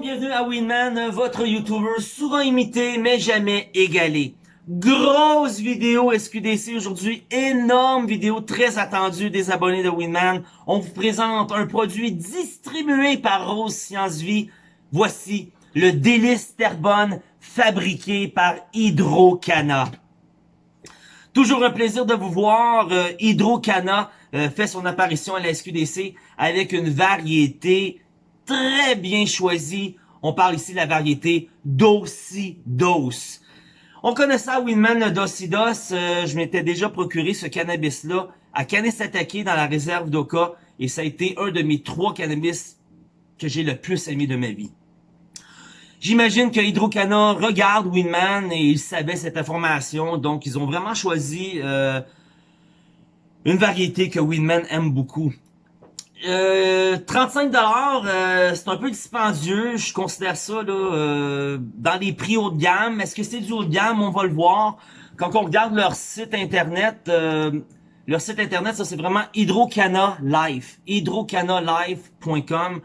bienvenue à Winman, votre YouTuber souvent imité mais jamais égalé. Grosse vidéo SQDC aujourd'hui, énorme vidéo très attendue des abonnés de Winman. On vous présente un produit distribué par Rose Science Vie. Voici le délice Terbonne fabriqué par Hydrocana. Toujours un plaisir de vous voir. Euh, Hydrocana euh, fait son apparition à la SQDC avec une variété très bien choisi. On parle ici de la variété Dosidos. On connaît ça, Winman Dosidos. Euh, je m'étais déjà procuré ce cannabis-là à Kanesatake dans la réserve d'Oka. Et ça a été un de mes trois cannabis que j'ai le plus aimé de ma vie. J'imagine que Hydrocana regarde Winman et il savait cette information. Donc, ils ont vraiment choisi euh, une variété que Winman aime beaucoup. Euh, 35 dollars, euh, c'est un peu dispendieux. Je considère ça là, euh, dans les prix haut de gamme. Est-ce que c'est du haut de gamme? On va le voir. Quand on regarde leur site internet, euh, leur site internet, ça c'est vraiment Hydrocana Life, hydrocanalife.com.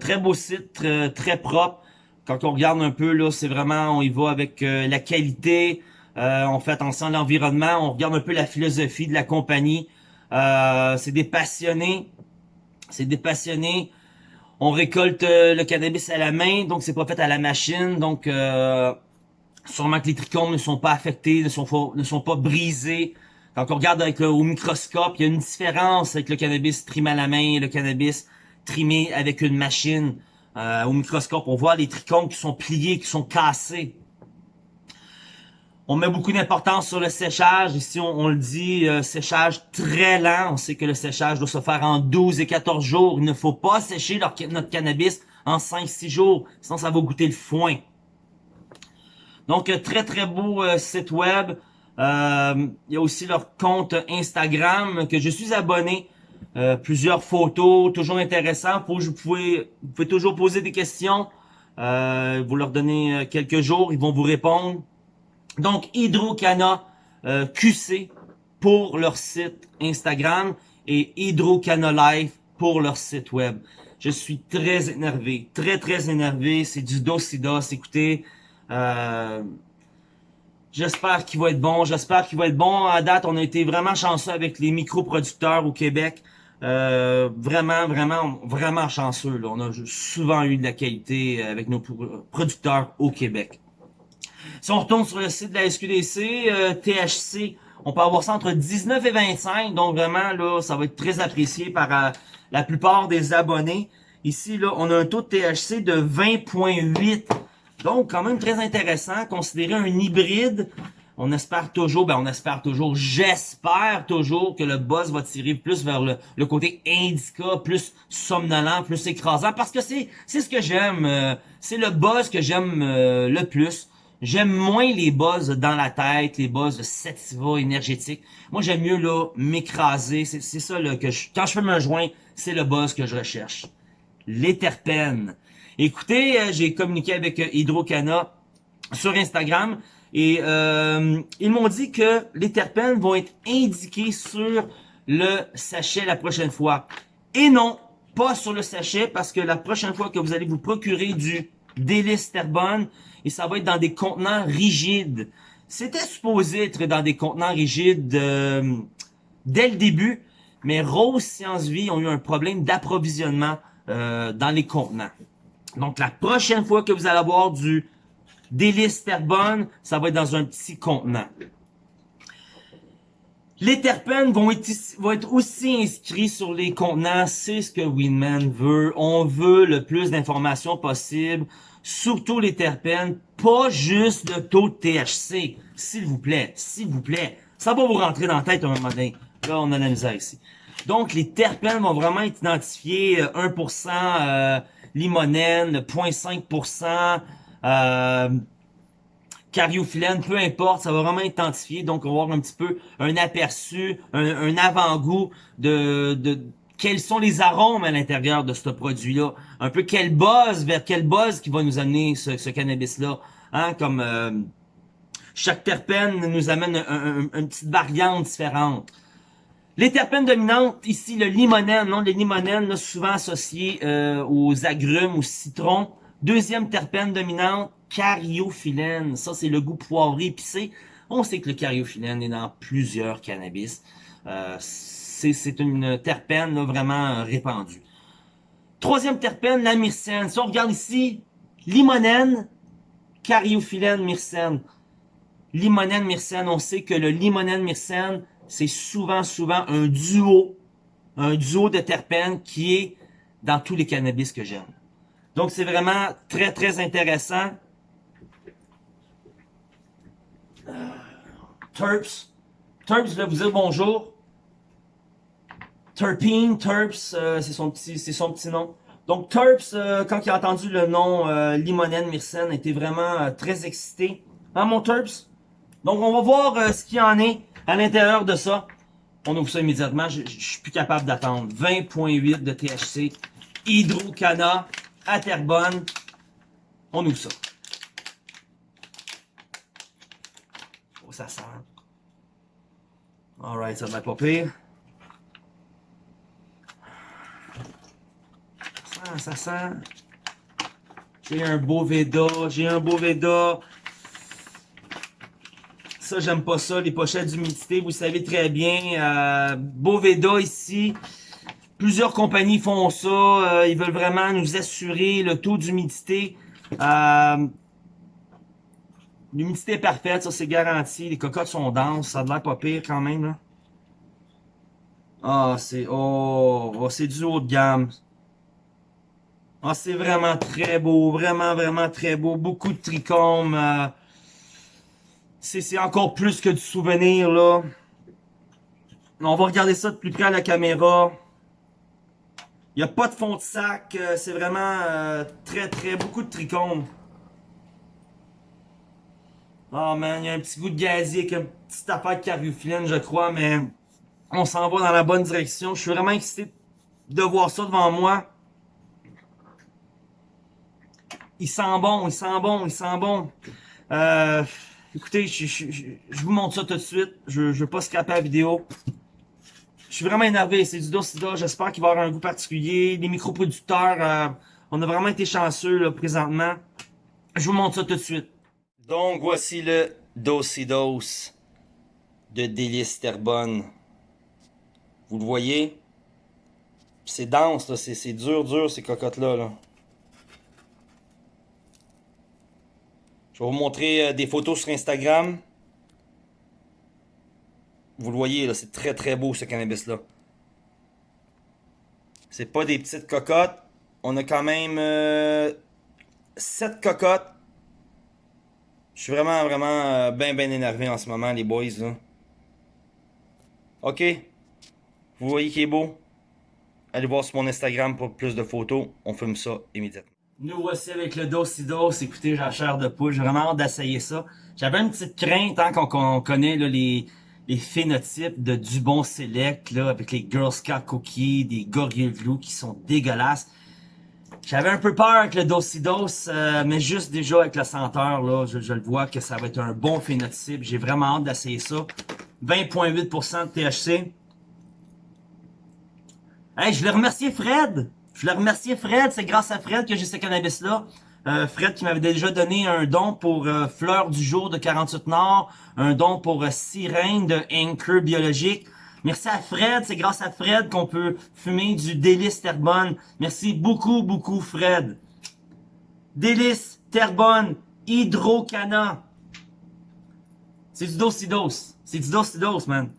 très beau site, très, très, propre. Quand on regarde un peu là, c'est vraiment, on y va avec la qualité. on fait attention à l'environnement. On regarde un peu la philosophie de la compagnie. c'est des passionnés c'est des passionnés. On récolte euh, le cannabis à la main, donc c'est pas fait à la machine. Donc, euh, sûrement que les trichomes ne sont pas affectés, ne sont pas, brisés. Quand on regarde avec au microscope, il y a une différence avec le cannabis trimé à la main et le cannabis trimé avec une machine. Euh, au microscope, on voit les trichomes qui sont pliés, qui sont cassés. On met beaucoup d'importance sur le séchage. Ici, on, le dit, euh, séchage très lent. On sait que le séchage doit se faire en 12 et 14 jours. Il ne faut pas sécher notre cannabis en 5-6 jours, sinon ça va goûter le foin. Donc, euh, très très beau euh, site web. il y a aussi leur compte Instagram que je suis abonné. plusieurs photos, toujours intéressant. vous, pouvez, vous pouvez toujours poser des questions. vous leur donnez quelques jours, ils vont vous répondre. Donc, Hydrocana euh, QC pour leur site Instagram et Hydrocana Life pour leur site web. Je suis très énervé, très très énervé. C'est du dos-si-dos. Écoutez, euh, j'espère qu'il va être bon. J'espère qu'il va être bon. À date, on a été vraiment chanceux avec les micro-producteurs au Québec. Euh, vraiment, vraiment, vraiment chanceux. Là. On a souvent eu de la qualité avec nos producteurs au Québec. Si on retourne sur le site de la SQDC, euh, THC, on peut avoir ça entre 19 et 25. Donc vraiment, là, ça va être très apprécié par euh, la plupart des abonnés. Ici, là, on a un taux de THC de 20.8. Donc, quand même très intéressant. Considérer un hybride, on espère toujours, ben on espère toujours, j'espère toujours que le buzz va tirer plus vers le, côté indica, plus somnolent, plus écrasant, parce que c'est ce que j'aime, euh, c'est le buzz que j'aime le plus. J'aime moins les buzz dans la tête, les buzz sativa énergétique. Moi, j'aime mieux là m'écraser. C'est ça là, que je, quand je fais un joint, c'est le buzz que je recherche. Les terpènes. Écoutez, euh, j'ai communiqué avec euh, Hydrocana sur Instagram et euh, ils m'ont dit que les terpènes vont être indiqués sur le sachet la prochaine fois. Et non, pas sur le sachet parce que la prochaine fois que vous allez vous procurer du délice terbonne, et ça va être dans des contenants rigides. C'était supposé être dans des contenants rigides euh, dès le début, mais Rose Science Vie ont eu un problème d'approvisionnement euh, dans les contenants. Donc la prochaine fois que vous allez avoir du délice terbonne, ça va être dans un petit contenant. Les terpènes vont être, vont être aussi inscrits sur les contenants. C'est ce que Winman veut. On veut le plus d'informations possible surtout les terpènes, pas juste le taux de THC. S'il vous plaît, s'il vous plaît. Ça va vous rentrer dans la tête un moment donné. Là, on a la misère ici. Donc, les terpènes vont vraiment être identifiés 1% euh, euh, limonène, 0.5% euh, cariophyllène, peu importe, ça va vraiment être identifié. Donc, on va avoir un petit peu un aperçu, un, un avant-goût de, de quels sont les arômes à l'intérieur de ce produit-là? Un peu quel buzz, vers quel buzz qui va nous amener ce, cannabis-là? Hein, comme euh, chaque terpène nous amène une petite variante différente. Les terpènes dominantes, ici le limonène, non, les limonènes, souvent associés euh, aux agrumes, aux citrons, Deuxième terpène dominante, cariophyllène. Ça, c'est le goût poivré épicé. On sait que le cariophyllène est dans plusieurs cannabis. Euh, c'est une terpène vraiment répandue. Troisième terpène, la myrcène. Si on regarde ici, limonène, cariophyllène, myrcène. Limonène, myrcène, on sait que le limonène, myrcène, c'est souvent, souvent un duo, un duo de terpènes qui est dans tous les cannabis que j'aime. Donc, c'est vraiment très, très intéressant. Euh, terps. Terps, je vais vous dire bonjour. Terpene, Terps, euh, c'est son petit, c'est son petit nom. Donc Terps, euh, quand il a entendu le nom euh, Limonène Myrcène, était vraiment très excité. Hein mon Terps? Donc on va voir ce qu'il y en est à l'intérieur de ça. On ouvre ça immédiatement, je, je suis plus capable d'attendre. 20.8 de THC, Hydrocana, à. On ouvre ça. Oh, ça sent. Alright, ça va pas pire. Ça sent. J'ai un beau Veda, j'ai un beau Veda. Ça, j'aime pas ça, les pochettes d'humidité, vous savez très bien. Euh, Boveda ici, Plusieurs compagnies font ça. Euh, ils veulent vraiment nous assurer le taux d'humidité. Euh, L'humidité est parfaite, ça c'est garanti. Les cocottes sont denses, ça a l'air pas pire quand même. Ah, c'est oh, oh c'est du haut de gamme. Ah, c'est vraiment très beau, vraiment, vraiment très beau. Beaucoup de trichomes. Euh, c'est encore plus que du souvenir, là. On va regarder ça de plus près à la caméra. Il n'y a pas de fond de sac. Euh, c'est vraiment euh, très, très, beaucoup de trichomes. Oh man, il y a un petit goût de gazier avec une petite affaire de je crois, mais on s'en va dans la bonne direction. Je suis vraiment excité de voir ça devant moi. Il sent bon, il sent bon, il sent bon. Euh, écoutez, je, vous montre ça tout de suite. Je ne veux pas scraper la vidéo. Je suis vraiment énervé. C'est du Docida. J'espère qu'il va avoir un goût particulier. Les microproducteurs, euh, on a vraiment été chanceux présentement. Je vous montre ça tout de suite. Donc, voici le Docidos de Délice Terbonne. Vous le voyez? C'est dense, c'est dur, dur, ces cocottes-là. Là. Vais vous montrer euh, des photos sur Instagram. Vous le voyez, c'est très très beau ce cannabis-là. C'est pas des petites cocottes. On a quand même 7 euh, cocottes. Je suis vraiment, vraiment euh, bien, bien énervé en ce moment, les boys. Ok? Vous voyez qu'il est beau? Allez voir sur mon Instagram pour plus de photos. On filme ça immédiatement. Nous voici avec le Docidos. Écoutez, j'ai la chair de poule. J'ai vraiment hâte d'essayer ça. J'avais une petite crainte hein, qu'on connaît les, les phénotypes de Dubon Select, là, avec les Girl Scout Cookies, des Glue qui sont dégueulasses. J'avais un peu peur avec le Docidos, euh, mais juste déjà avec la senteur, là, je, le vois que ça va être un bon phénotype. J'ai vraiment hâte d'essayer ça. 20.8% de THC. Hey, je voulais remercier Fred. Je voulais remercier Fred. C'est grâce à Fred que j'ai ce cannabis-là. Euh, Fred qui m'avait déjà donné un don pour euh, Fleur du jour de 48 Nord, un don pour euh, Sirène de Anchor Biologique. Merci à Fred, c'est grâce à Fred qu'on peut fumer du Délice Terbonne. Merci beaucoup, beaucoup Fred. Délice Terbonne, Hydrocana. C'est du dosidos. C'est du dosidos, man.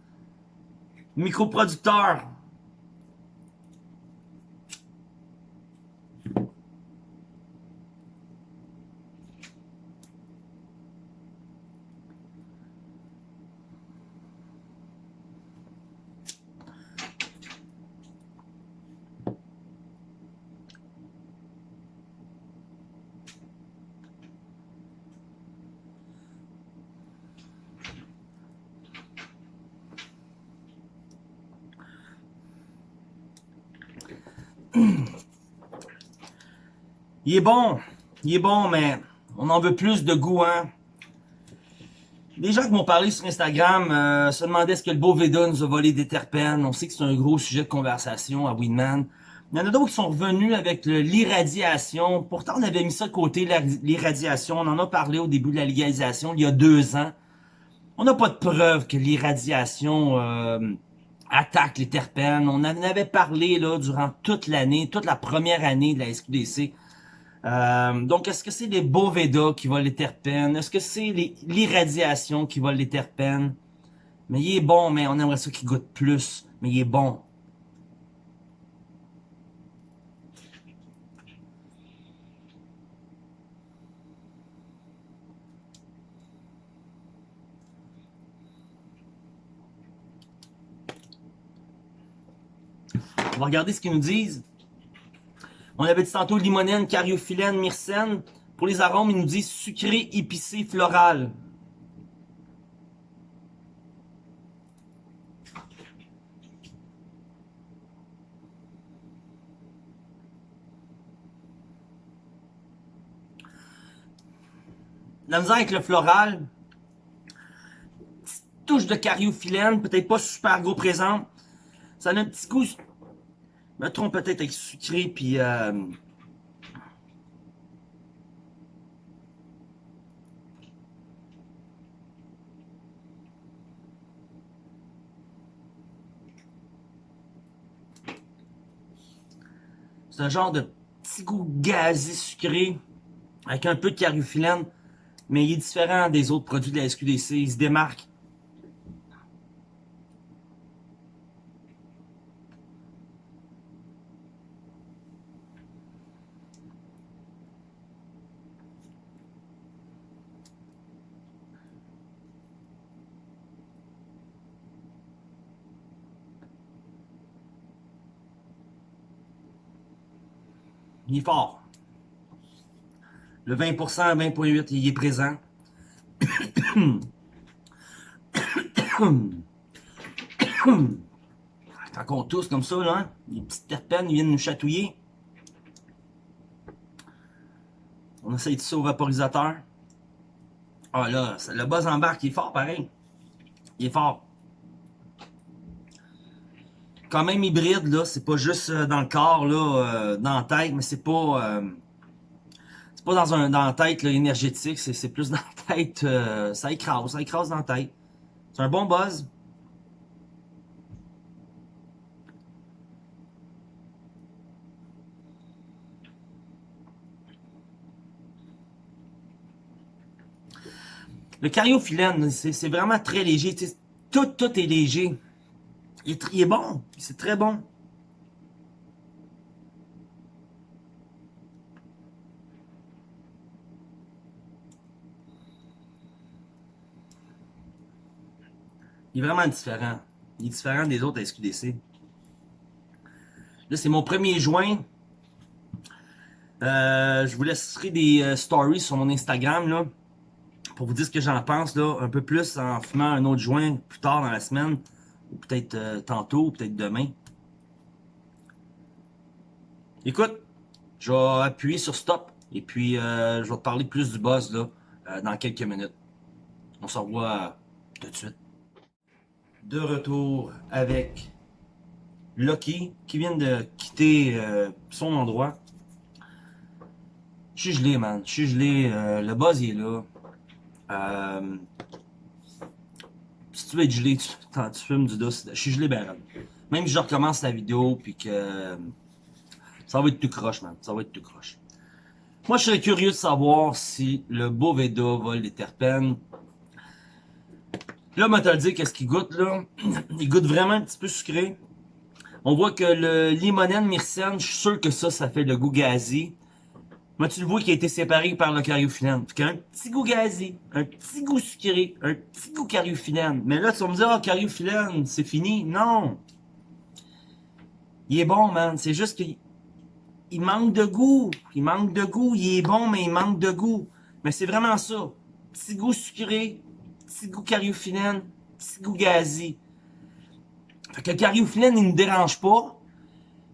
Microproducteur. Il est bon. Il est bon, mais on en veut plus de goût, hein. Les gens qui m'ont parlé sur Instagram euh, se demandaient est-ce que le beau Veda nous a volé des terpènes. On sait que c'est un gros sujet de conversation à Winman. Il y en a d'autres qui sont revenus avec l'irradiation. Pourtant, on avait mis ça de côté, l'irradiation. On en a parlé au début de la légalisation, il y a deux ans. On n'a pas de preuve que l'irradiation euh, attaque les terpènes. On en avait parlé là durant toute l'année, toute la première année de la SQDC. Euh, donc, est-ce que c'est les Boveda qui volent les terpènes? Est-ce que c'est l'irradiation qui vole les terpènes? Mais il est bon, mais on aimerait ça qu'il goûte plus. Mais il est bon. On va regarder ce qu'ils nous disent. On avait dit tantôt limonène, cariophyllène, myrcène. Pour les arômes, ils nous disent sucré, épicé, floral. La misère avec le floral, touche de cariophyllène, peut-être pas super gros présent. Ça a un petit goût me trompe peut-être avec sucré, puis... Euh... C'est un genre de petit goût gazé sucré, avec un peu de cariophyllène, mais il est différent des autres produits de la SQDC, il se démarque. Il est fort. Le 20%, 20.8, il est présent. Quand on tousse comme ça, là, les petites terpènes viennent nous chatouiller. On essaye de ça au vaporisateur. Ah là, le buzz embarque, il est fort pareil. Il est fort quand même hybride, là. C'est pas juste euh, dans le corps, là, euh, dans la tête, mais c'est pas... Euh, c'est pas dans un dans la tête énergétique, c'est plus dans la tête... ça écrase, ça écrase dans la tête. C'est un bon buzz. Le cariophyllène, c'est vraiment très léger. Tout, tout est léger. Il est, bon. C'est très bon. Il est vraiment différent. Il est différent des autres SQDC. Là, c'est mon premier joint. Euh, je vous laisserai des euh, stories sur mon Instagram, là. Pour vous dire ce que j'en pense, là. Un peu plus en fumant un autre joint plus tard dans la semaine peut-être euh, tantôt, peut-être demain. Écoute, je vais appuyer sur stop et puis euh, je vais te parler plus du boss là, euh, dans quelques minutes. On se revoit tout de suite. De retour avec Lucky qui vient de quitter son endroit. Je suis gelé, man. Je suis gelé. le buzz il est là si tu veux être gelé, tu, tu fumes du dos. Je suis gelé ben Même si je recommence la vidéo, puis que ça va être tout croche, man. Ça va être tout croche. Moi, je serais curieux de savoir si le Boveda vole les terpènes. Là, on te dire qu'est-ce qu'il goûte, là? Il goûte vraiment un petit peu sucré. On voit que le limonène myrcène, je suis sûr que ça, ça fait le goût gazi. Moi, tu le vois qui a été séparé par le cariophyllène. Fait un petit goût gazé, un petit goût sucré, un petit goût cariophyllène. Mais là, tu vas me dire, oh, cariophyllène, c'est fini. Non! Il est bon, man. C'est juste qu'il il manque de goût. Il manque de goût. Il est bon, mais il manque de goût. Mais c'est vraiment ça. Petit goût sucré, petit goût cariophyllène, petit goût gazé. Fait que le cariophyllène, il ne me dérange pas.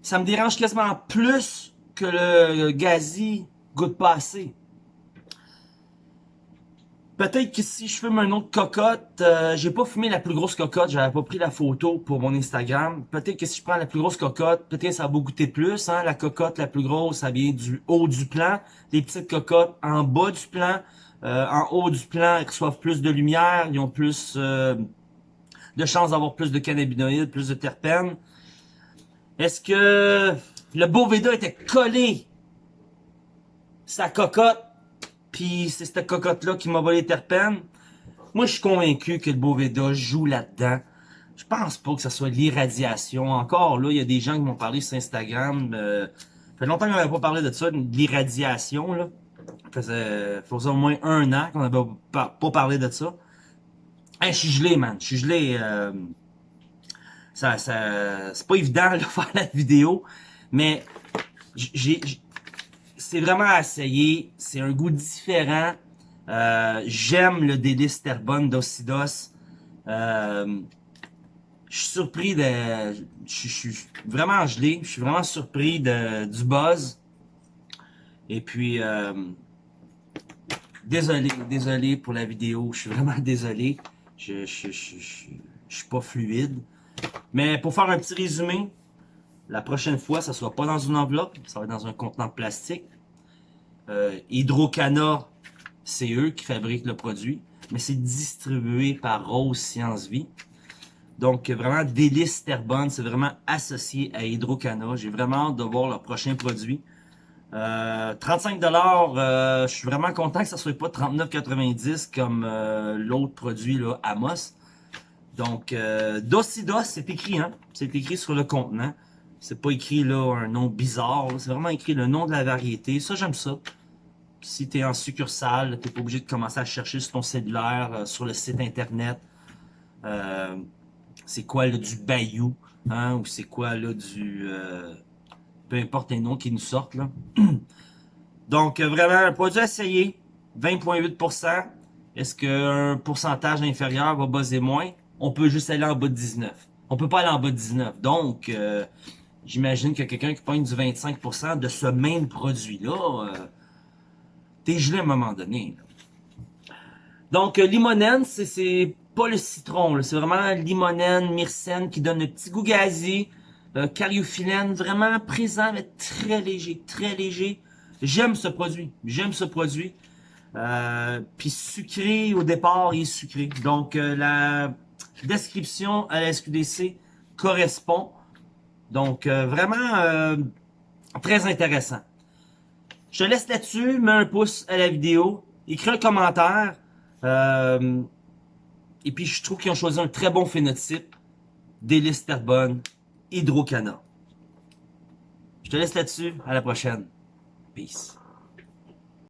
Ça me dérange quasiment plus que le gazi goûte pas assez. Peut-être que si je fume un autre cocotte, euh, j'ai pas fumé la plus grosse cocotte, j'avais pas pris la photo pour mon Instagram. Peut-être que si je prends la plus grosse cocotte, peut-être ça va goûter plus. Hein? La cocotte la plus grosse, ça vient du haut du plan. Les petites cocottes en bas du plan. Euh, en haut du plan, elles reçoivent plus de lumière, ils ont plus euh, de chances d'avoir plus de cannabinoïdes, plus de terpènes. Est-ce que le Boveda était collé sa cocotte puis c'est cette cocotte-là qui m'a volé les terpènes. Moi, je suis convaincu que le Boveda joue là-dedans. Je pense pas que ce soit l'irradiation. Encore là, il y a des gens qui m'ont parlé sur Instagram. Euh, ça fait longtemps qu'on n'avait pas parlé de ça, de l'irradiation. Là. Ça faisait, faisait au moins un an qu'on n'avait pas, parlé de ça. Hey, je suis gelé, man. Je suis gelé. Euh, ça, ça, c'est pas évident de faire la vidéo. Mais j'ai c'est vraiment à essayer. C'est un goût différent. Euh, j'aime le délice Terbonne d'Ocidos. Euh, je suis surpris de... Je suis vraiment gelé. Je suis vraiment surpris de, du buzz. Et puis... Euh, désolé, désolé pour la vidéo. Je suis vraiment désolé. Je, je, je, je suis pas fluide. Mais pour faire un petit résumé, la prochaine fois, ça ne sera pas dans une enveloppe, ça va être dans un contenant plastique. Euh, Hydrocana, c'est eux qui fabriquent le produit, mais c'est distribué par Rose Science Vie. Donc, vraiment, Délice Terbonne, c'est vraiment associé à Hydrocana. J'ai vraiment hâte de voir leur prochain produit. Euh, 35 euh, je suis vraiment content que ça soit pas 39,90 comme euh, l'autre produit, là, Amos. Donc, euh, c'est écrit, hein? C'est écrit sur le contenant. C'est pas écrit, là, un nom bizarre. C'est vraiment écrit le nom de la variété. Ça, j'aime ça si tu es en succursale, tu pas obligé de commencer à chercher sur ton cellulaire, euh, sur le site internet. Euh, c'est quoi là, du Bayou, hein, ou c'est quoi là du... Euh, peu importe les noms qui nous sortent. là. Donc, vraiment, un produit à essayer, 20,8%. Est-ce qu'un pourcentage inférieur va buzzer moins? On peut juste aller en bas de 19. On peut pas aller en bas de 19. Donc, j'imagine que quelqu'un qui pointe du 25% de ce même produit-là T'es gelé à un moment donné. Donc, euh, limonène, c'est pas le citron. C'est vraiment limonène, myrcène qui donne le petit goût gazé. Euh, cariophyllène, vraiment présent, mais très léger, très léger. J'aime ce produit. J'aime ce produit. Euh, Puis sucré, au départ, il est sucré. Donc, euh, la description à la SQDC correspond. Donc, vraiment très intéressant. Je te laisse là-dessus, mets un pouce à la vidéo, écris un commentaire. Euh, et puis, je trouve qu'ils ont choisi un très bon phénotype. Délice Terbonne, Hydrocana. Je te laisse là-dessus. À la prochaine. Peace.